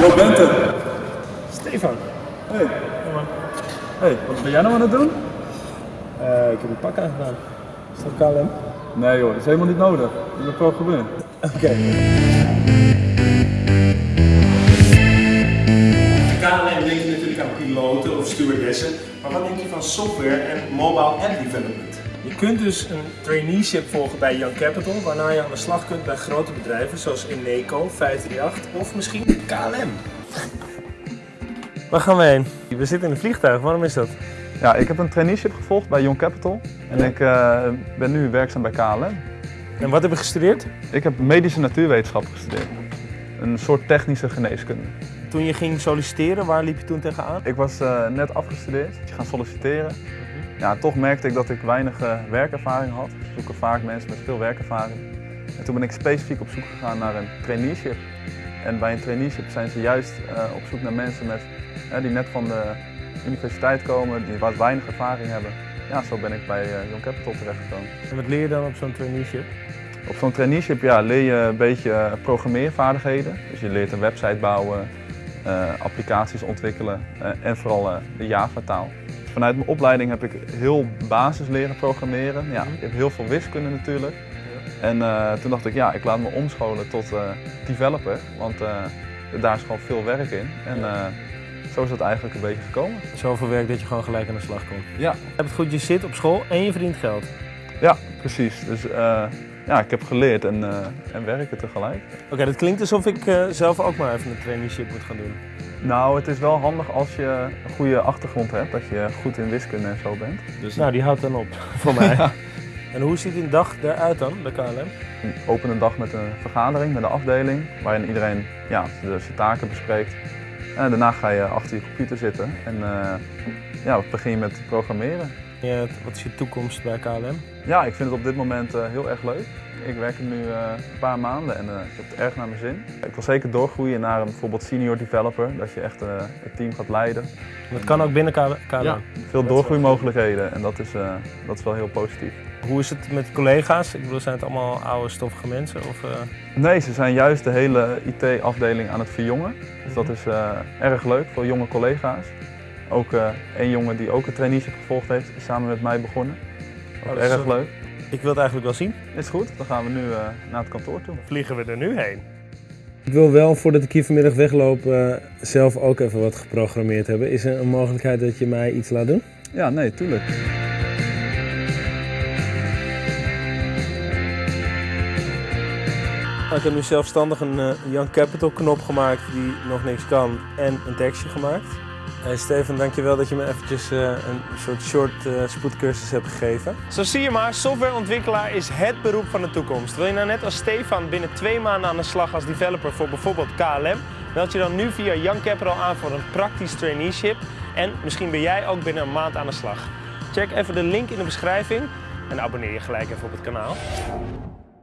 Zo bent het. Stefan. Hey. Hey, wat ben jij nou aan het doen? Eh, ik heb een pak aangedaan. Is dat KLM? Nee joh, dat is helemaal niet nodig. Ik ben programmeur. Oké. KLM denk je natuurlijk aan piloten of stewardessen, maar wat denk je van software en mobile app development? Je kunt dus een traineeship volgen bij Young Capital, waarna je aan de slag kunt bij grote bedrijven zoals Eneco, 538 of misschien KLM. Waar gaan we heen? We zitten in een vliegtuig, waarom is dat? Ja, ik heb een traineeship gevolgd bij Young Capital en ik eh, ben nu werkzaam bij KLM. En wat heb je gestudeerd? Ik heb medische natuurwetenschap gestudeerd. Een soort technische geneeskunde. Toen je ging solliciteren, waar liep je toen tegenaan? Ik was eh, net afgestudeerd, gaan solliciteren. Ja, toch merkte ik dat ik weinig eh, werkervaring had. We zoeken vaak mensen met veel werkervaring. En toen ben ik specifiek op zoek gegaan naar een traineeship. En bij een traineeship zijn ze juist eh, op zoek naar mensen met, die net van de universiteit komen, die wat weinig ervaring hebben. Ja, zo ben ik bij eh, Young Capital terechtgekomen. En wat leer je dan op zo'n traineeship? Op zo'n traineeship ja, leer je een beetje programmeervaardigheden. Dus je leert een website bouwen, applicaties ontwikkelen en vooral de Java-taal. Vanuit mijn opleiding heb ik heel basis leren programmeren. Ja, ik heb heel veel wiskunde natuurlijk. En eh, toen dacht ik, ja, ik laat me omscholen tot eh, developer, want eh, daar is gewoon veel werk in. En zo is dat eigenlijk een beetje gekomen. Zoveel werk dat je gewoon gelijk aan de slag komt. Ja, Je hebt het goed, je zit op school en je verdient geld. ja precies. Dus ja, ik heb geleerd en, en werken tegelijk. Oké, dat klinkt alsof ik zelf ook maar even een traineeship moet gaan doen. Nou, het is wel handig als je een goede achtergrond hebt, dat je goed in wiskunde en zo bent. Dus Nou, die houdt dan op voor mij. En hoe ziet een dag eruit dan bij KLM? een opene dag met een vergadering met de afdeling, waarin iedereen ja, de- zijn taken bespreekt. En daarna ga je achter je computer zitten en eh, ja, begin je met programmeren. Ja, wat is je toekomst bij KLM? Ja, ik vind het op dit moment eh, heel erg leuk. Ik werk er nu eh, een paar maanden en eh, ik heb het erg naar mijn zin. Ik wil zeker doorgroeien naar een bijvoorbeeld senior developer, dat je echt eh, het team gaat leiden. Dat kan ook binnen KLM. Ja, veel doorgroeimogelijkheden en dat is, eh, dat is wel heel positief. Hoe is het met collega's? Ik bedoel, zijn het allemaal oude stoffige mensen? Of, eh, Nee, ze zijn juist de hele IT-afdeling aan het verjongen. Dus dat is eh, erg leuk voor jonge collega's. Ook eh één jongen die ook een traineeship gevolgd heeft, is samen met mij begonnen. Ook Oh, dat is erg leuk. Ik wil het eigenlijk wel zien. Is goed, dan gaan we nu eh, naar het kantoor toe. Vliegen we er nu heen? Ik wil wel, voordat ik hier vanmiddag wegloop, eh, zelf ook even wat geprogrammeerd hebben. Is er een mogelijkheid dat je mij iets laat doen? Ja, nee, tuurlijk. Ik heb nu zelfstandig een eh, Young Capital knop gemaakt die nog niks kan en een tekstje gemaakt. Hey Steven, dankjewel dat je me eventjes eh, een soort short eh, spoedcursus hebt gegeven. Zo zie je maar, softwareontwikkelaar is het beroep van de toekomst. Wil je nou net als Stefan binnen twee maanden aan de slag als developer voor bijvoorbeeld KLM? Meld je dan nu via Young Capital aan voor een praktisch traineeship. En misschien ben jij ook binnen een maand aan de slag. Check even de link in de beschrijving en abonneer je gelijk even op het kanaal.